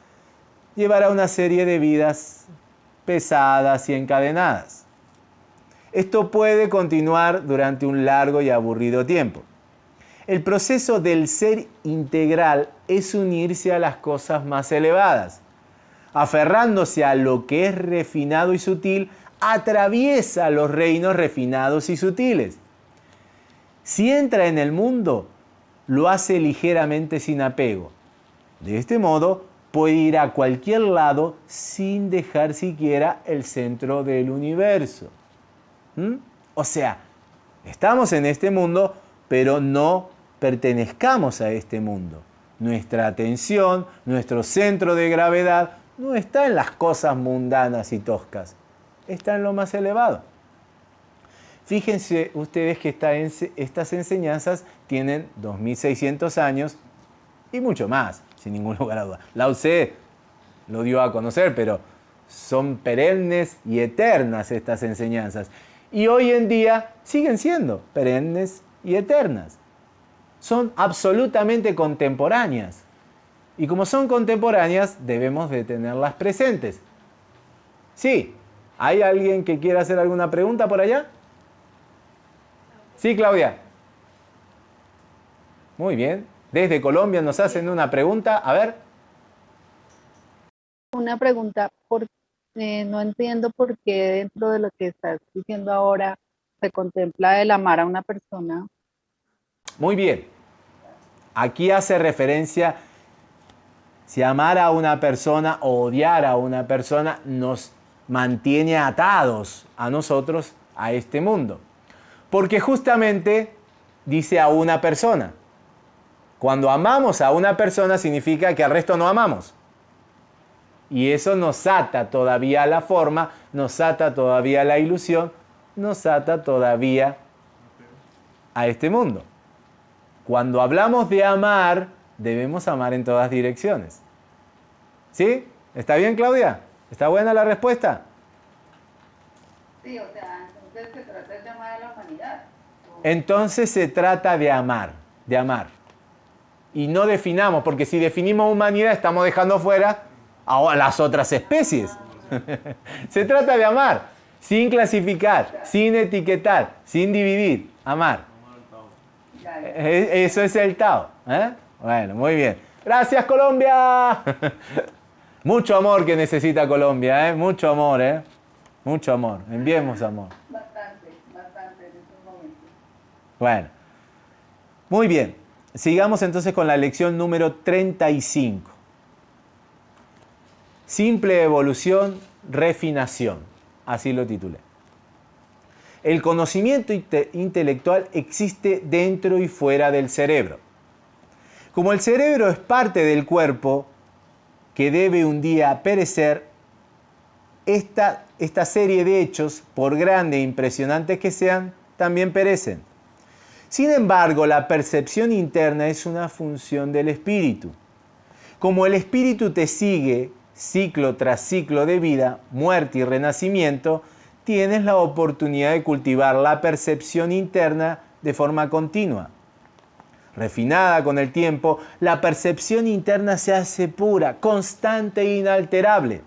llevará una serie de vidas pesadas y encadenadas. Esto puede continuar durante un largo y aburrido tiempo. El proceso del ser integral es unirse a las cosas más elevadas. Aferrándose a lo que es refinado y sutil, atraviesa los reinos refinados y sutiles. Si entra en el mundo, lo hace ligeramente sin apego. De este modo, puede ir a cualquier lado sin dejar siquiera el centro del universo. ¿Mm? O sea, estamos en este mundo, pero no pertenezcamos a este mundo. Nuestra atención, nuestro centro de gravedad, no está en las cosas mundanas y toscas, está en lo más elevado. Fíjense ustedes que estas enseñanzas tienen 2600 años y mucho más, sin ningún lugar a duda. La Tse lo dio a conocer, pero son perennes y eternas estas enseñanzas. Y hoy en día siguen siendo perennes y eternas. Son absolutamente contemporáneas. Y como son contemporáneas, debemos de tenerlas presentes. Sí, ¿hay alguien que quiera hacer alguna pregunta por allá? Sí, Claudia. Muy bien. Desde Colombia nos hacen una pregunta. A ver. Una pregunta. Por, eh, no entiendo por qué dentro de lo que estás diciendo ahora se contempla el amar a una persona. Muy bien. Aquí hace referencia si amar a una persona o odiar a una persona nos mantiene atados a nosotros, a este mundo. Porque justamente dice a una persona. Cuando amamos a una persona significa que al resto no amamos. Y eso nos ata todavía a la forma, nos ata todavía a la ilusión, nos ata todavía a este mundo. Cuando hablamos de amar, debemos amar en todas direcciones. ¿Sí? ¿Está bien, Claudia? ¿Está buena la respuesta? Sí, o sea, entonces se trata de amar a la humanidad. Entonces se trata de amar, de amar. Y no definamos, porque si definimos humanidad estamos dejando fuera a las otras especies. se trata de amar, sin clasificar, sin etiquetar, sin dividir, amar. E, eso es el Tao. ¿eh? Bueno, muy bien. Gracias Colombia. Mucho amor que necesita Colombia, ¿eh? Mucho amor, ¿eh? Mucho amor. Enviemos amor. Bastante, bastante en estos momentos. Bueno. Muy bien. Sigamos entonces con la lección número 35. Simple evolución, refinación. Así lo titulé. El conocimiento intelectual existe dentro y fuera del cerebro. Como el cerebro es parte del cuerpo que debe un día perecer, esta, esta serie de hechos, por grande e impresionantes que sean, también perecen. Sin embargo, la percepción interna es una función del espíritu. como el espíritu te sigue ciclo tras ciclo de vida, muerte y renacimiento, tienes la oportunidad de cultivar la percepción interna de forma continua. Refinada con el tiempo, la percepción interna se hace pura, constante e inalterable.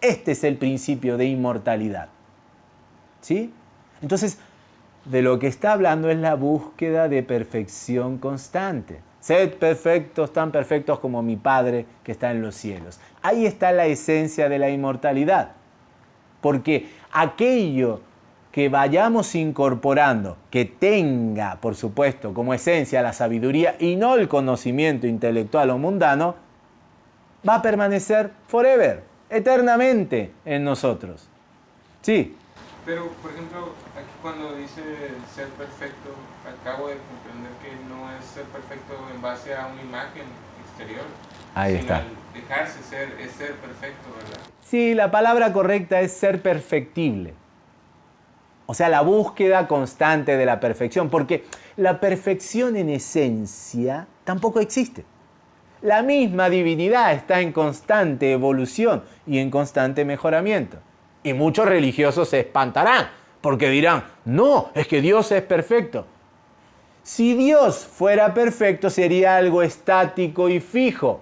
Este es el principio de inmortalidad. ¿Sí? Entonces, de lo que está hablando es la búsqueda de perfección constante. Sed perfectos, tan perfectos como mi Padre que está en los cielos. Ahí está la esencia de la inmortalidad. Porque aquello que vayamos incorporando, que tenga, por supuesto, como esencia la sabiduría y no el conocimiento intelectual o mundano, va a permanecer forever, eternamente en nosotros. Sí. Pero, por ejemplo, aquí cuando dice ser perfecto, acabo de comprender que no es ser perfecto en base a una imagen exterior. Ahí está. dejarse ser, es ser perfecto, ¿verdad? Sí, la palabra correcta es ser perfectible. O sea, la búsqueda constante de la perfección, porque la perfección en esencia tampoco existe. La misma divinidad está en constante evolución y en constante mejoramiento. Y muchos religiosos se espantarán porque dirán, no, es que Dios es perfecto. Si Dios fuera perfecto sería algo estático y fijo.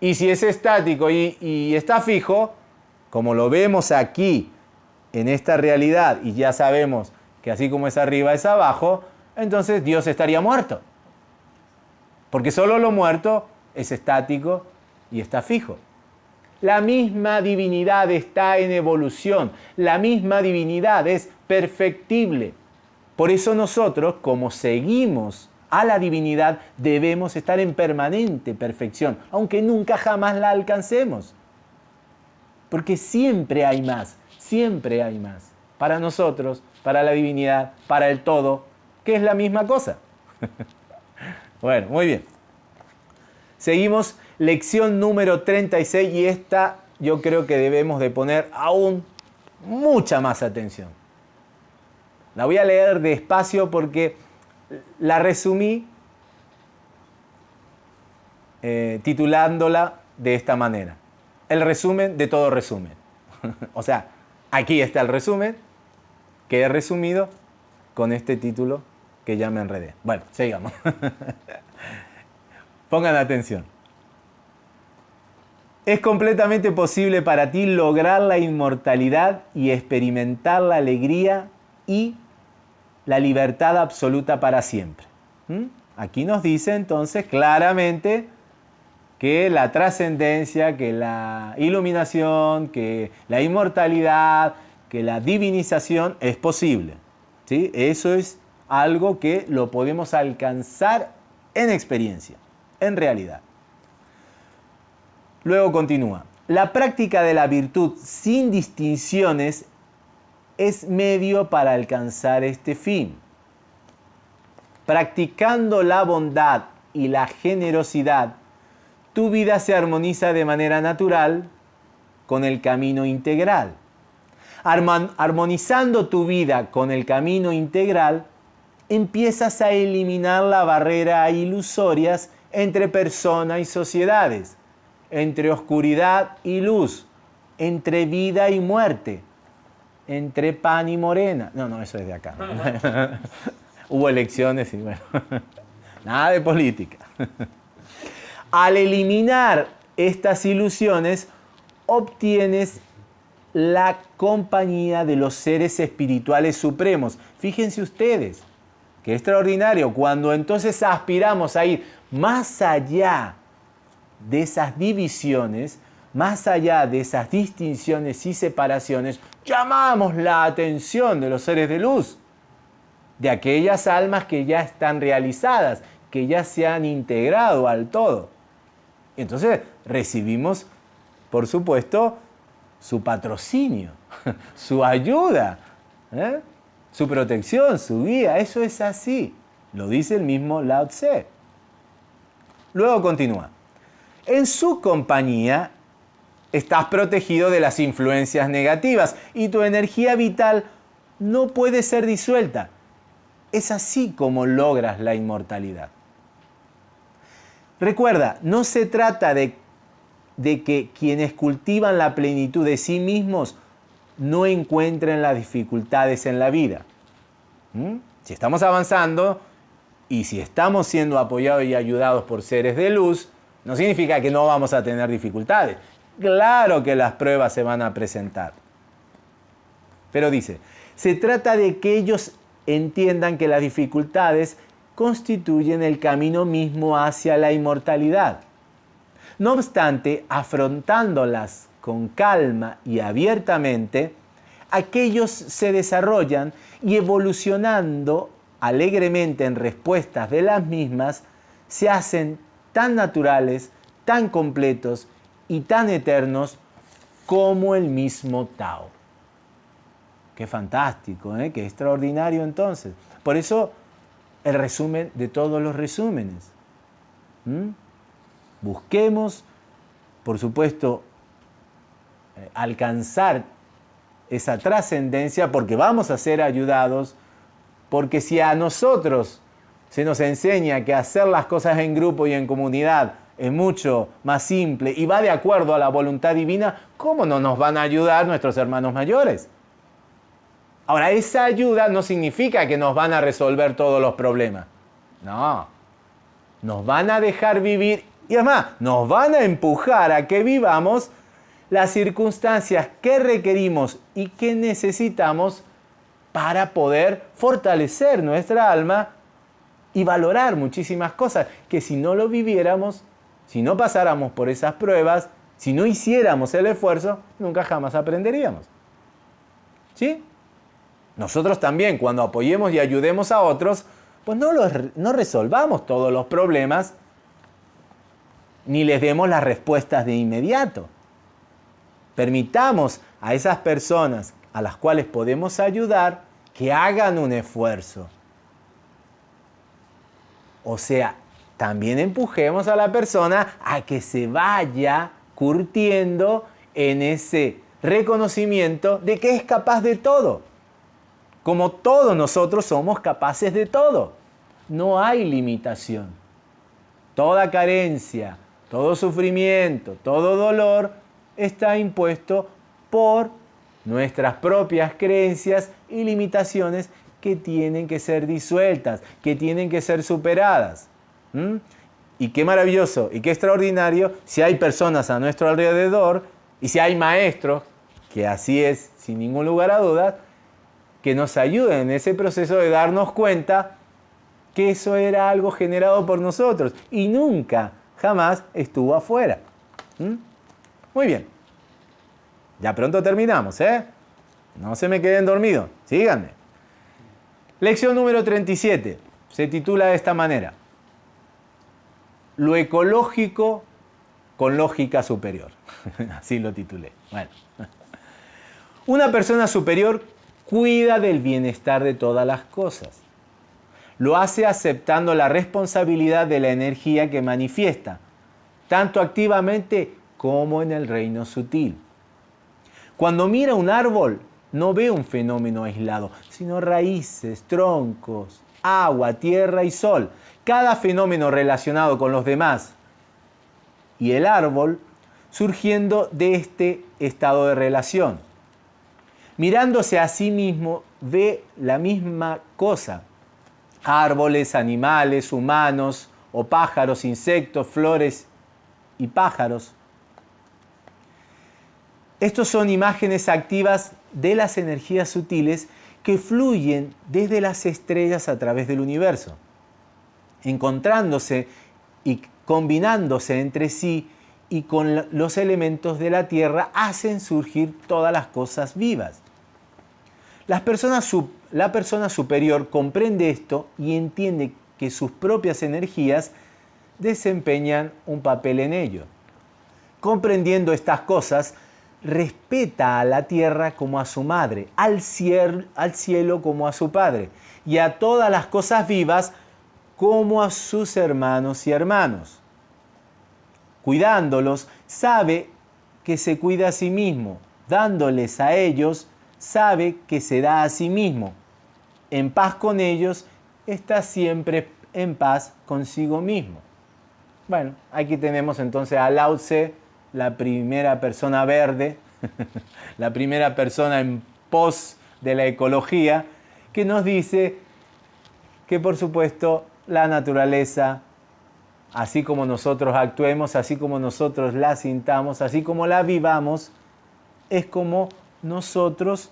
Y si es estático y, está fijo, como lo vemos aquí en esta realidad y ya sabemos que así como es arriba es abajo, entonces Dios estaría muerto. Porque solo lo muerto es estático y está fijo. La misma divinidad está en evolución, la misma divinidad es perfectible. Por eso nosotros, como seguimos a la divinidad, debemos estar en permanente perfección, aunque nunca jamás la alcancemos. Porque siempre hay más, siempre hay más. Para nosotros, para la divinidad, para el todo, que es la misma cosa. bueno, muy bien. Seguimos lección número 36 y esta yo creo que debemos de poner aún mucha más atención. La voy a leer despacio porque la resumí eh, titulándola de esta manera. El resumen de todo resumen. o sea, aquí está el resumen que he resumido con este título que ya me enredé. Bueno, sigamos. Pongan atención. Es completamente posible para ti lograr la inmortalidad y experimentar la alegría y la libertad absoluta para siempre. ¿Mm? Aquí nos dice entonces claramente que la trascendencia, que la iluminación, que la inmortalidad, que la divinización es posible. ¿sí? Eso es algo que lo podemos alcanzar en experiencia en realidad. Luego continúa. La práctica de la virtud sin distinciones es medio para alcanzar este fin. Practicando la bondad y la generosidad, tu vida se armoniza de manera natural con el camino integral. Armonizando tu vida con el camino integral, empiezas a eliminar la barrera ilusorias entre persona y sociedades, entre oscuridad y luz, entre vida y muerte, entre pan y morena. No, no, eso es de acá. Hubo elecciones y bueno, nada de política. Al eliminar estas ilusiones, obtienes la compañía de los seres espirituales supremos. Fíjense ustedes, qué extraordinario, cuando entonces aspiramos a ir más allá de esas divisiones, más allá de esas distinciones y separaciones, llamamos la atención de los seres de luz, de aquellas almas que ya están realizadas, que ya se han integrado al todo. Entonces recibimos, por supuesto, su patrocinio, su ayuda, ¿eh? su protección, su guía. Eso es así. Lo dice el mismo Lao Tse. Luego continúa. En su compañía estás protegido de las influencias negativas y tu energía vital no puede ser disuelta. Es así como logras la inmortalidad. Recuerda, no se trata de, que quienes cultivan la plenitud de sí mismos no encuentren las dificultades en la vida. ¿Mm? Si estamos avanzando y si estamos siendo apoyados y ayudados por seres de luz, no significa que no vamos a tener dificultades. Claro que las pruebas se van a presentar. Pero dice, se trata de que ellos entiendan que las dificultades constituyen el camino mismo hacia la inmortalidad. No obstante, afrontándolas con calma y abiertamente, aquellos se desarrollan y evolucionando alegremente en respuestas de las mismas, se hacen tan naturales, tan completos y tan eternos como el mismo Tao. Qué fantástico, ¿eh? qué extraordinario entonces. Por eso el resumen de todos los resúmenes. Busquemos, por supuesto, eh, alcanzar esa trascendencia porque vamos a ser ayudados, porque si a nosotros se nos enseña que hacer las cosas en grupo y en comunidad es mucho más simple y va de acuerdo a la voluntad divina, ¿cómo no nos van a ayudar nuestros hermanos mayores? Ahora, esa ayuda no significa que nos van a resolver todos los problemas. No. Nos van a dejar vivir y además nos van a empujar a que vivamos las circunstancias que requerimos y que necesitamos para poder fortalecer nuestra alma y valorar muchísimas cosas que si no lo viviéramos, si no pasáramos por esas pruebas, si no hiciéramos el esfuerzo, nunca jamás aprenderíamos. ¿Sí? Nosotros también, cuando apoyemos y ayudemos a otros, pues no, no resolvamos todos los problemas ni les demos las respuestas de inmediato. Permitamos a esas personas a las cuales podemos ayudar que hagan un esfuerzo. O sea, también empujemos a la persona a que se vaya curtiendo en ese reconocimiento de que es capaz de todo como todos nosotros somos capaces de todo. No hay limitación. Toda carencia, todo sufrimiento, todo dolor está impuesto por nuestras propias creencias y limitaciones que tienen que ser disueltas, que tienen que ser superadas. Y qué maravilloso y qué extraordinario si hay personas a nuestro alrededor y si hay maestros, que así es sin ningún lugar a dudas, que nos ayuden en ese proceso de darnos cuenta que eso era algo generado por nosotros y nunca, jamás estuvo afuera. Muy bien. Ya pronto terminamos, ¿eh? No se me queden dormidos. Síganme. Lección número 37. Se titula de esta manera. Lo ecológico con lógica superior. Así lo titulé. Bueno. Una persona superior cuida del bienestar de todas las cosas. Lo hace aceptando la responsabilidad de la energía que manifiesta, tanto activamente como en el reino sutil. Cuando mira un árbol, no ve un fenómeno aislado, sino raíces, troncos, agua, tierra y sol, cada fenómeno relacionado con los demás. Y el árbol surgiendo de este estado de relación mirándose a sí mismo, ve la misma cosa. Árboles, animales, humanos o pájaros, insectos, flores y pájaros. Estos son imágenes activas de las energías sutiles que fluyen desde las estrellas a través del universo, encontrándose y combinándose entre sí y con los elementos de la Tierra hacen surgir todas las cosas vivas la persona superior comprende esto y entiende que sus propias energías desempeñan un papel en ello. Comprendiendo estas cosas, respeta a la tierra como a su madre, al cielo, al cielo como a su padre, y a todas las cosas vivas como a sus hermanos y hermanos. Cuidándolos, sabe que se cuida a sí mismo, dándoles a ellos sabe que se da a sí mismo. En paz con ellos, está siempre en paz consigo mismo. Bueno, aquí tenemos entonces a Lao Tse, la primera persona verde, la primera persona en pos de la ecología, que nos dice que por supuesto la naturaleza, así como nosotros actuemos, así como nosotros la sintamos, así como la vivamos, es como nosotros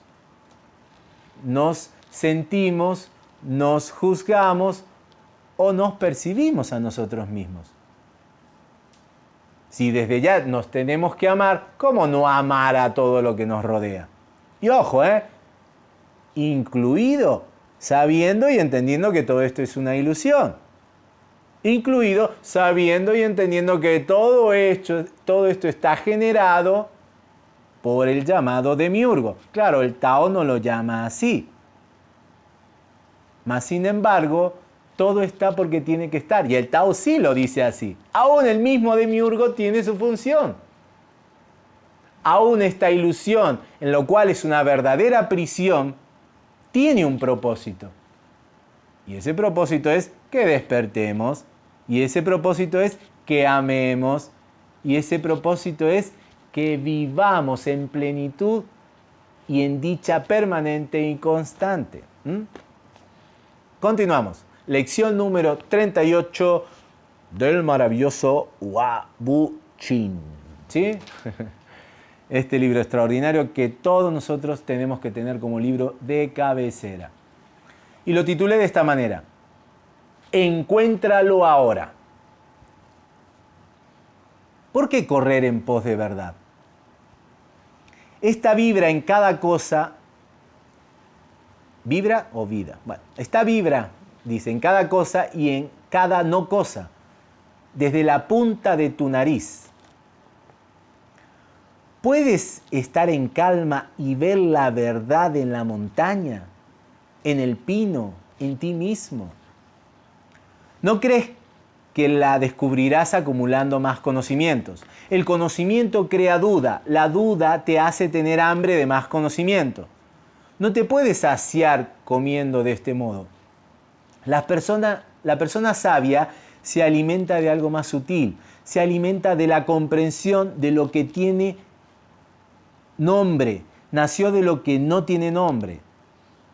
nos sentimos, nos juzgamos o nos percibimos a nosotros mismos. Si desde ya nos tenemos que amar, ¿cómo no amar a todo lo que nos rodea? Y ojo, ¿eh? Incluido sabiendo y entendiendo que todo esto es una ilusión. Incluido sabiendo y entendiendo que todo esto, todo esto está generado por el llamado demiurgo. Claro, el Tao no lo llama así. Mas sin embargo, todo está porque tiene que estar. Y el Tao sí lo dice así. Aún el mismo demiurgo tiene su función. Aún esta ilusión, en lo cual es una verdadera prisión, tiene un propósito. Y ese propósito es que despertemos. Y ese propósito es que amemos. Y ese propósito es que vivamos en plenitud y en dicha permanente y constante. Continuamos. Lección número 38 del maravilloso Chin. ¿Sí? Este libro extraordinario que todos nosotros tenemos que tener como libro de cabecera. Y lo titulé de esta manera. Encuéntralo ahora. ¿Por qué correr en pos de verdad? Esta vibra en cada cosa, vibra o vida. Bueno, esta vibra dice, en cada cosa y en cada no cosa, desde la punta de tu nariz. ¿Puedes estar en calma y ver la verdad en la montaña, en el pino, en ti mismo? ¿No crees que la descubrirás acumulando más conocimientos? El conocimiento crea duda, la duda te hace tener hambre de más conocimiento. No te puedes saciar comiendo de este modo. La persona, la persona sabia se alimenta de algo más sutil, se alimenta de la comprensión de lo que tiene nombre, nació de lo que no tiene nombre,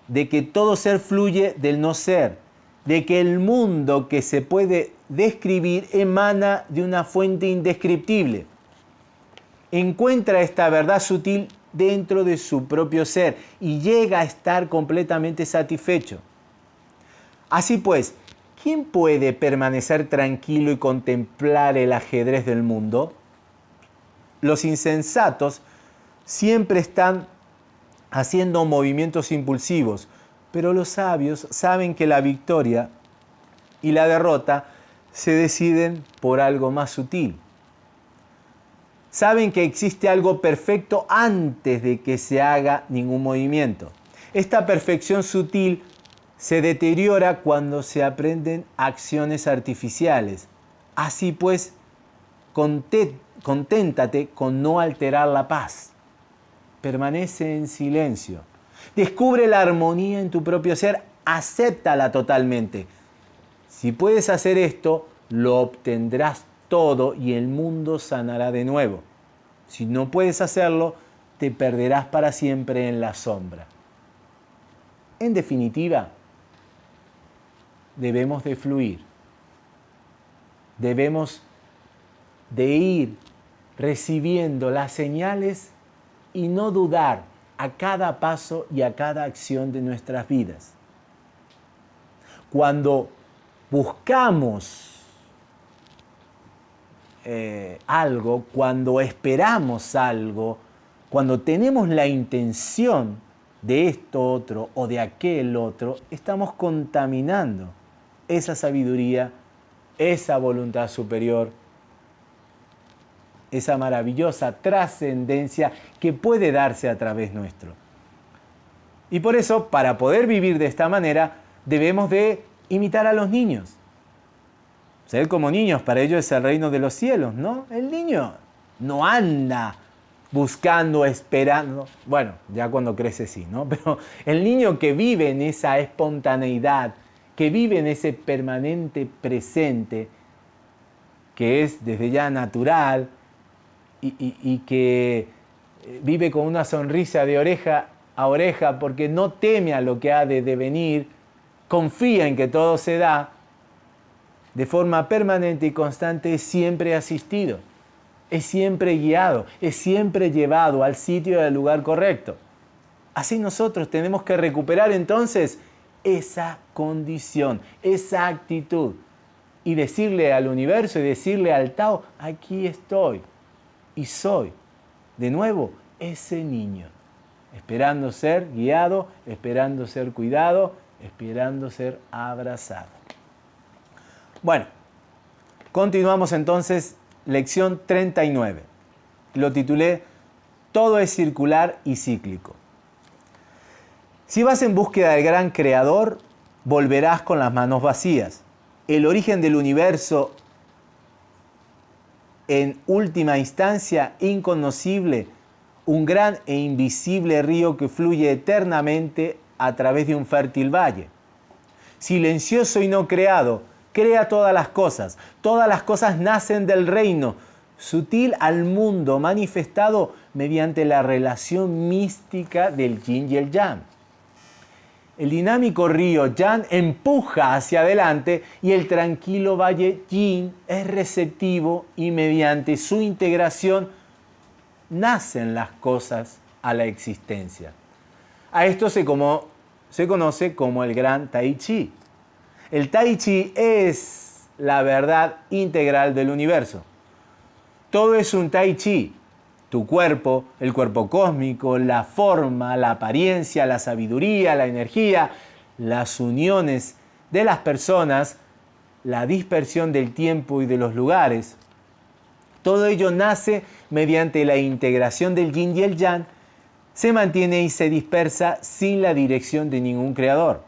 de que todo ser fluye del no ser, de que el mundo que se puede describir emana de una fuente indescriptible. Encuentra esta verdad sutil dentro de su propio ser y llega a estar completamente satisfecho. Así pues, ¿quién puede permanecer tranquilo y contemplar el ajedrez del mundo? Los insensatos siempre están haciendo movimientos impulsivos, pero los sabios saben que la victoria y la derrota se deciden por algo más sutil. Saben que existe algo perfecto antes de que se haga ningún movimiento. Esta perfección sutil se deteriora cuando se aprenden acciones artificiales. Así pues, conténtate con no alterar la paz. Permanece en silencio. Descubre la armonía en tu propio ser, acéptala totalmente. Si puedes hacer esto, lo obtendrás todo y el mundo sanará de nuevo. Si no puedes hacerlo, te perderás para siempre en la sombra. En definitiva, debemos de fluir. Debemos de ir recibiendo las señales y no dudar a cada paso y a cada acción de nuestras vidas. Cuando buscamos eh, algo, cuando esperamos algo, cuando tenemos la intención de esto otro o de aquel otro, estamos contaminando esa sabiduría, esa voluntad superior, esa maravillosa trascendencia que puede darse a través nuestro. Y por eso, para poder vivir de esta manera, debemos de imitar a los niños. Ser como niños, para ellos es el reino de los cielos, ¿no? El niño no anda buscando, esperando. Bueno, ya cuando crece sí, ¿no? Pero el niño que vive en esa espontaneidad, que vive en ese permanente presente, que es desde ya natural y, que eh, vive con una sonrisa de oreja a oreja porque no teme a lo que ha de devenir, confía en que todo se da, de forma permanente y constante es siempre asistido, es siempre guiado, es siempre llevado al sitio y al lugar correcto. Así nosotros tenemos que recuperar entonces esa condición, esa actitud y decirle al universo y decirle al Tao, aquí estoy y soy de nuevo ese niño, esperando ser guiado, esperando ser cuidado, esperando ser abrazado. Bueno, continuamos entonces lección 39. Lo titulé Todo es circular y cíclico. Si vas en búsqueda del gran creador, volverás con las manos vacías. El origen del universo, en última instancia inconocible, un gran e invisible río que fluye eternamente a través de un fértil valle. Silencioso y no creado, crea todas las cosas. Todas las cosas nacen del reino, sutil al mundo, manifestado mediante la relación mística del yin y el yang el dinámico río Yan empuja hacia adelante y el tranquilo valle Yin es receptivo y mediante su integración nacen las cosas a la existencia. A esto se, como, se conoce como el gran Tai Chi. El Tai Chi es la verdad integral del universo. Todo es un Tai Chi, tu cuerpo, el cuerpo cósmico, la forma, la apariencia, la sabiduría, la energía, las uniones de las personas, la dispersión del tiempo y de los lugares. Todo ello nace mediante la integración del yin y el yang, se mantiene y se dispersa sin la dirección de ningún creador.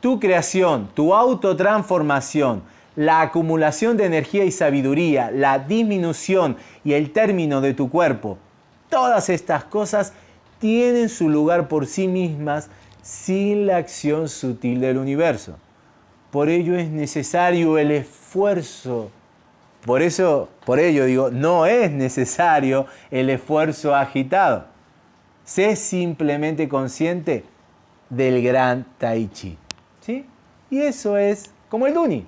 Tu creación, tu autotransformación, la acumulación de energía y sabiduría, la disminución y el término de tu cuerpo, todas estas cosas tienen su lugar por sí mismas sin la acción sutil del universo. Por ello es necesario el esfuerzo. Por eso, por ello digo, no es necesario el esfuerzo agitado. Sé simplemente consciente del gran Tai Chi. ¿Sí? Y eso es como el Duni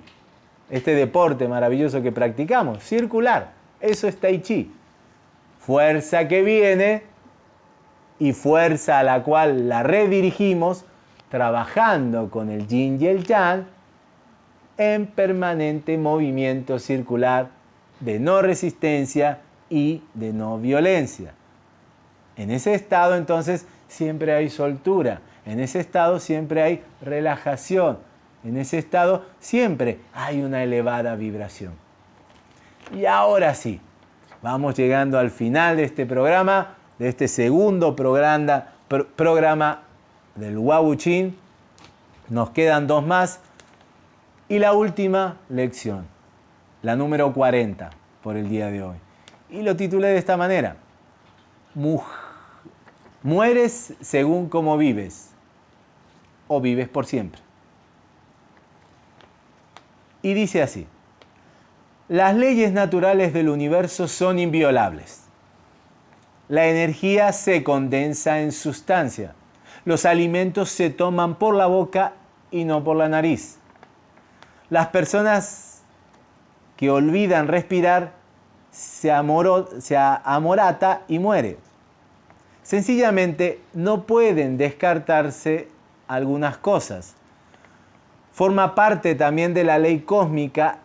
este deporte maravilloso que practicamos, circular. Eso es Tai Chi. Fuerza que viene y fuerza a la cual la redirigimos trabajando con el yin y el yang en permanente movimiento circular de no resistencia y de no violencia. En ese estado entonces siempre hay soltura, en ese estado siempre hay relajación, en ese estado siempre hay una elevada vibración. Y ahora sí, vamos llegando al final de este programa, de este segundo programa, del Wabuchin. Nos quedan dos más. Y la última lección, la número 40 por el día de hoy. Y lo titulé de esta manera. Mueres según como vives o vives por siempre. Y dice así, las leyes naturales del universo son inviolables. La energía se condensa en sustancia. Los alimentos se toman por la boca y no por la nariz. Las personas que olvidan respirar se, se amorata y muere. Sencillamente no pueden descartarse algunas cosas forma parte también de la ley cósmica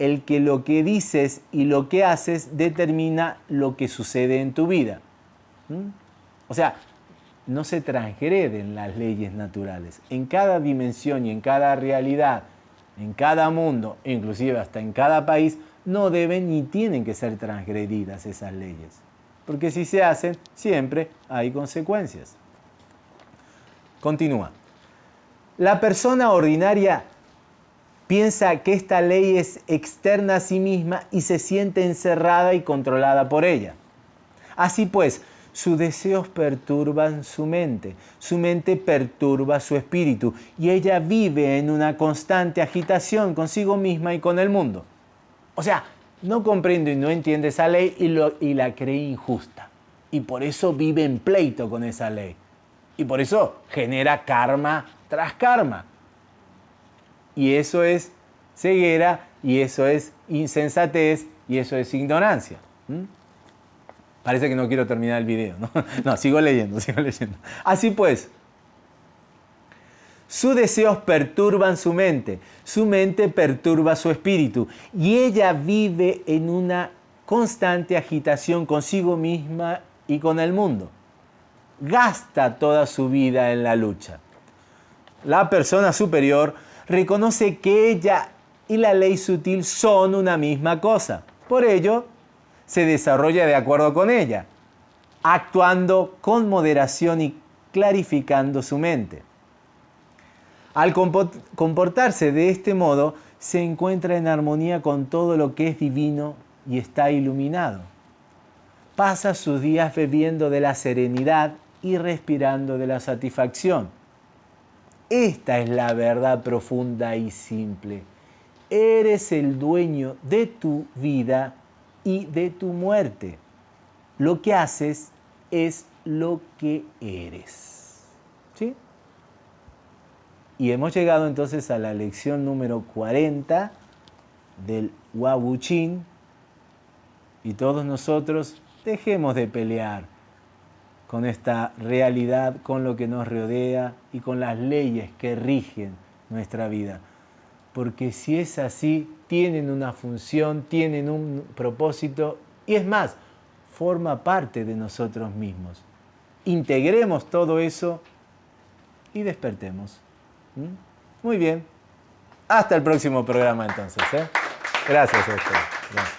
el que lo que dices y lo que haces determina lo que sucede en tu vida. ¿Mm? O sea, no se transgreden las leyes naturales. En cada dimensión y en cada realidad, en cada mundo, inclusive hasta en cada país, no deben ni tienen que ser transgredidas esas leyes. Porque si se hacen, siempre hay consecuencias. Continúa. La persona ordinaria piensa que esta ley es externa a sí misma y se siente encerrada y controlada por ella. Así pues, sus deseos perturban su mente, su mente perturba su espíritu y ella vive en una constante agitación consigo misma y con el mundo. O sea, no comprendo y no entiende esa ley y la cree injusta. Y por eso vive en pleito con esa ley. Y por eso genera karma tras karma. Y eso es ceguera y eso es insensatez y eso es ignorancia. Parece que no quiero terminar el video. ¿no? no, sigo leyendo, sigo leyendo. Así pues, sus deseos perturban su mente, su mente perturba su espíritu y ella vive en una constante agitación consigo misma y con el mundo. Gasta toda su vida en la lucha. La persona superior reconoce que ella y la ley sutil son una misma cosa. Por ello, se desarrolla de acuerdo con ella, actuando con moderación y clarificando su mente. Al comportarse de este modo, se encuentra en armonía con todo lo que es divino y está iluminado. Pasa sus días bebiendo de la serenidad y respirando de la satisfacción. Esta es la verdad profunda y simple. Eres el dueño de tu vida y de tu muerte. Lo que haces es lo que eres. ¿Sí? Y hemos llegado entonces a la lección número 40 del Wabuchin. Y todos nosotros dejemos de pelear con esta realidad, con lo que nos rodea y con las leyes que rigen nuestra vida. Porque si es así, tienen una función, tienen un propósito y es más, forma parte de nosotros mismos. Integremos todo eso y despertemos. ¿Mm? Muy bien. Hasta el próximo programa entonces. ¿eh? Gracias, Gracias.